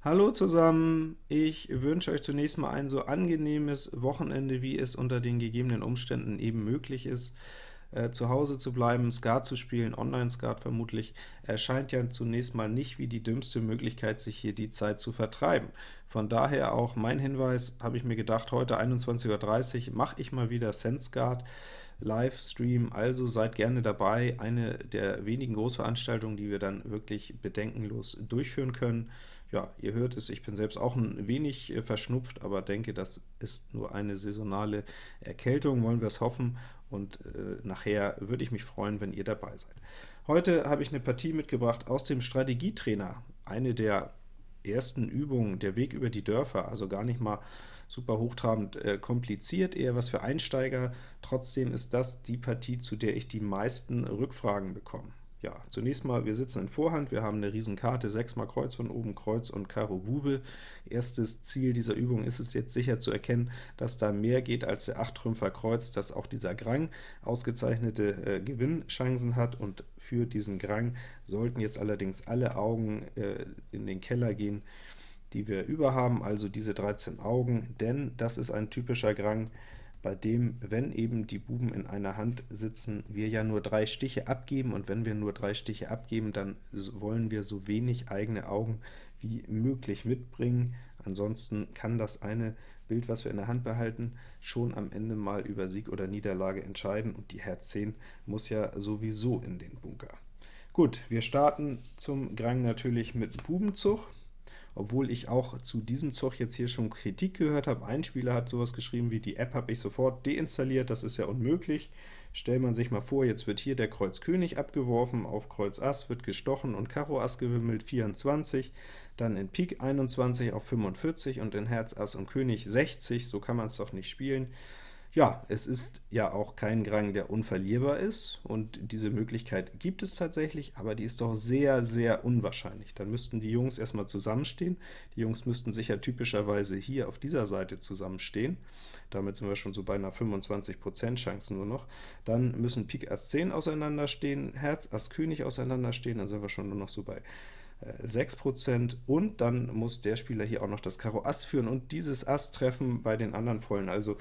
Hallo zusammen, ich wünsche euch zunächst mal ein so angenehmes Wochenende, wie es unter den gegebenen Umständen eben möglich ist. Äh, zu Hause zu bleiben, Skat zu spielen, Online-Skat vermutlich, erscheint ja zunächst mal nicht wie die dümmste Möglichkeit, sich hier die Zeit zu vertreiben. Von daher auch mein Hinweis, habe ich mir gedacht, heute 21.30 Uhr mache ich mal wieder SenseGuard. Livestream, also seid gerne dabei, eine der wenigen Großveranstaltungen, die wir dann wirklich bedenkenlos durchführen können. Ja, ihr hört es, ich bin selbst auch ein wenig äh, verschnupft, aber denke, das ist nur eine saisonale Erkältung, wollen wir es hoffen, und äh, nachher würde ich mich freuen, wenn ihr dabei seid. Heute habe ich eine Partie mitgebracht aus dem Strategietrainer, eine der ersten Übungen, der Weg über die Dörfer, also gar nicht mal super hochtrabend äh, kompliziert, eher was für Einsteiger. Trotzdem ist das die Partie, zu der ich die meisten Rückfragen bekomme. Ja, zunächst mal, wir sitzen in Vorhand, wir haben eine Riesenkarte, 6 mal Kreuz von oben, Kreuz und Karo Bube. Erstes Ziel dieser Übung ist es jetzt sicher zu erkennen, dass da mehr geht als der 8 Trümpfer Kreuz, dass auch dieser Grang ausgezeichnete äh, Gewinnchancen hat, und für diesen Grang sollten jetzt allerdings alle Augen äh, in den Keller gehen, die wir über haben, also diese 13 Augen, denn das ist ein typischer Grang, bei dem, wenn eben die Buben in einer Hand sitzen, wir ja nur drei Stiche abgeben, und wenn wir nur drei Stiche abgeben, dann wollen wir so wenig eigene Augen wie möglich mitbringen. Ansonsten kann das eine Bild, was wir in der Hand behalten, schon am Ende mal über Sieg oder Niederlage entscheiden, und die Herz 10 muss ja sowieso in den Bunker. Gut, wir starten zum Grang natürlich mit Bubenzug obwohl ich auch zu diesem Zug jetzt hier schon Kritik gehört habe. Ein Spieler hat sowas geschrieben wie, die App habe ich sofort deinstalliert, das ist ja unmöglich. Stellt man sich mal vor, jetzt wird hier der Kreuz König abgeworfen, auf Kreuz Ass wird gestochen und Karo Ass gewimmelt, 24, dann in Pik 21 auf 45 und in Herz Ass und König 60, so kann man es doch nicht spielen. Ja, es ist ja auch kein Grang, der unverlierbar ist, und diese Möglichkeit gibt es tatsächlich, aber die ist doch sehr, sehr unwahrscheinlich. Dann müssten die Jungs erstmal zusammenstehen. Die Jungs müssten sich ja typischerweise hier auf dieser Seite zusammenstehen. Damit sind wir schon so bei einer 25% Chance nur noch. Dann müssen Pik Ass 10 auseinanderstehen, Herz Ass König auseinanderstehen, dann sind wir schon nur noch so bei 6%, äh, und dann muss der Spieler hier auch noch das Karo Ass führen und dieses Ass treffen bei den anderen Vollen. Also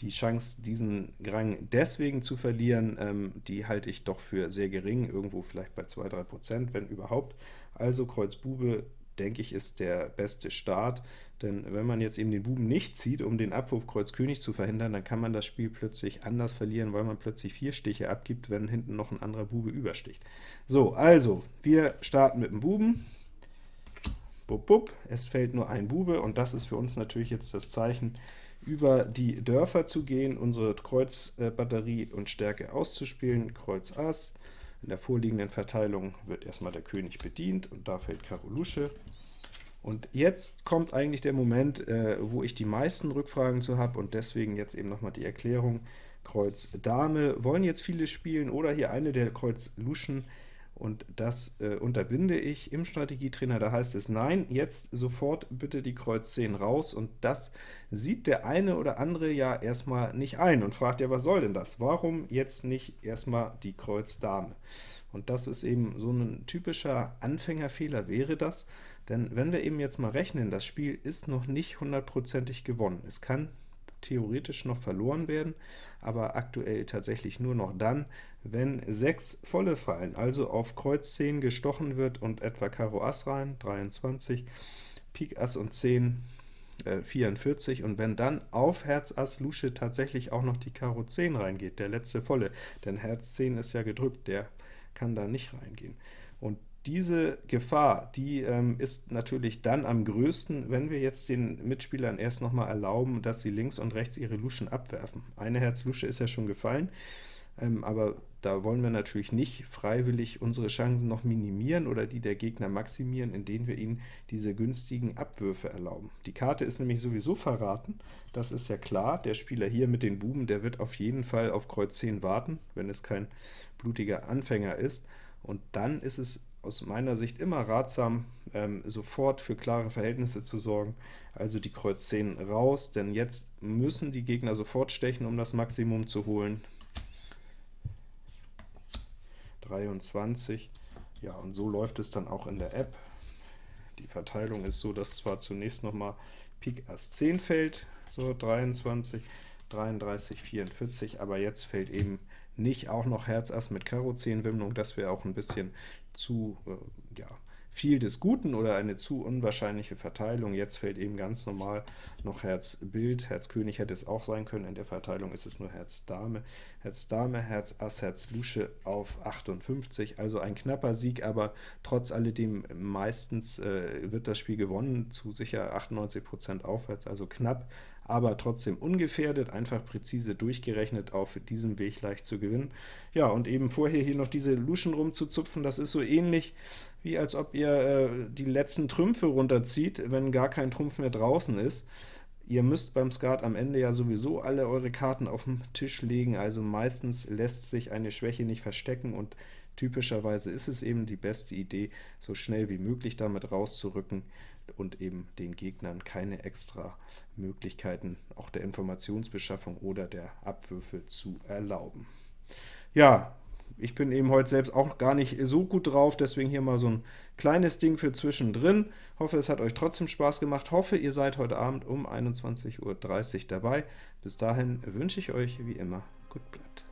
die Chance, diesen Rang deswegen zu verlieren, ähm, die halte ich doch für sehr gering, irgendwo vielleicht bei 2-3%, wenn überhaupt. Also Kreuz Bube, denke ich, ist der beste Start, denn wenn man jetzt eben den Buben nicht zieht, um den Abwurf Kreuz König zu verhindern, dann kann man das Spiel plötzlich anders verlieren, weil man plötzlich vier Stiche abgibt, wenn hinten noch ein anderer Bube übersticht. So, also, wir starten mit dem Buben. Bub, bub, es fällt nur ein Bube, und das ist für uns natürlich jetzt das Zeichen, über die Dörfer zu gehen, unsere Kreuzbatterie und Stärke auszuspielen, Kreuz Ass. In der vorliegenden Verteilung wird erstmal der König bedient, und da fällt Karo Lusche. Und jetzt kommt eigentlich der Moment, äh, wo ich die meisten Rückfragen zu habe, und deswegen jetzt eben nochmal die Erklärung. Kreuz Dame wollen jetzt viele spielen, oder hier eine der Kreuz Luschen und das äh, unterbinde ich im Strategietrainer, da heißt es, nein, jetzt sofort bitte die Kreuz 10 raus, und das sieht der eine oder andere ja erstmal nicht ein und fragt ja, was soll denn das? Warum jetzt nicht erstmal die Kreuz Dame? Und das ist eben so ein typischer Anfängerfehler wäre das, denn wenn wir eben jetzt mal rechnen, das Spiel ist noch nicht hundertprozentig gewonnen. Es kann theoretisch noch verloren werden, aber aktuell tatsächlich nur noch dann, wenn 6 volle fallen, also auf Kreuz 10 gestochen wird und etwa Karo Ass rein, 23, Pik Ass und 10, äh, 44, und wenn dann auf Herz Ass Lusche tatsächlich auch noch die Karo 10 reingeht, der letzte volle, denn Herz 10 ist ja gedrückt, der kann da nicht reingehen. Und diese Gefahr, die ähm, ist natürlich dann am größten, wenn wir jetzt den Mitspielern erst noch mal erlauben, dass sie links und rechts ihre Luschen abwerfen. Eine Herz-Lusche ist ja schon gefallen, ähm, aber da wollen wir natürlich nicht freiwillig unsere Chancen noch minimieren oder die der Gegner maximieren, indem wir ihnen diese günstigen Abwürfe erlauben. Die Karte ist nämlich sowieso verraten, das ist ja klar. Der Spieler hier mit den Buben, der wird auf jeden Fall auf Kreuz 10 warten, wenn es kein blutiger Anfänger ist, und dann ist es aus meiner Sicht immer ratsam, ähm, sofort für klare Verhältnisse zu sorgen, also die Kreuz 10 raus, denn jetzt müssen die Gegner sofort stechen, um das Maximum zu holen. 23, ja, und so läuft es dann auch in der App. Die Verteilung ist so, dass zwar zunächst noch mal Pik Ass 10 fällt, so 23, 33, 44, aber jetzt fällt eben nicht auch noch Herz Ass mit Karo 10 Wimmlung, das wäre auch ein bisschen zu äh, ja, viel des Guten oder eine zu unwahrscheinliche Verteilung. Jetzt fällt eben ganz normal noch Herz Bild, Herz König hätte es auch sein können, in der Verteilung ist es nur Herz Dame, Herz Dame, Herz Ass, Herz Lusche auf 58, also ein knapper Sieg, aber trotz alledem meistens äh, wird das Spiel gewonnen, zu sicher 98% aufwärts, also knapp, aber trotzdem ungefährdet, einfach präzise durchgerechnet, auf diesem Weg leicht zu gewinnen. Ja, und eben vorher hier noch diese Luschen rumzuzupfen, das ist so ähnlich, wie als ob ihr äh, die letzten Trümpfe runterzieht, wenn gar kein Trumpf mehr draußen ist. Ihr müsst beim Skat am Ende ja sowieso alle eure Karten auf den Tisch legen, also meistens lässt sich eine Schwäche nicht verstecken, und typischerweise ist es eben die beste Idee, so schnell wie möglich damit rauszurücken und eben den Gegnern keine extra Möglichkeiten auch der Informationsbeschaffung oder der Abwürfe zu erlauben. Ja, ich bin eben heute selbst auch gar nicht so gut drauf, deswegen hier mal so ein kleines Ding für zwischendrin. Hoffe, es hat euch trotzdem Spaß gemacht. Hoffe, ihr seid heute Abend um 21.30 Uhr dabei. Bis dahin wünsche ich euch wie immer gut Blatt.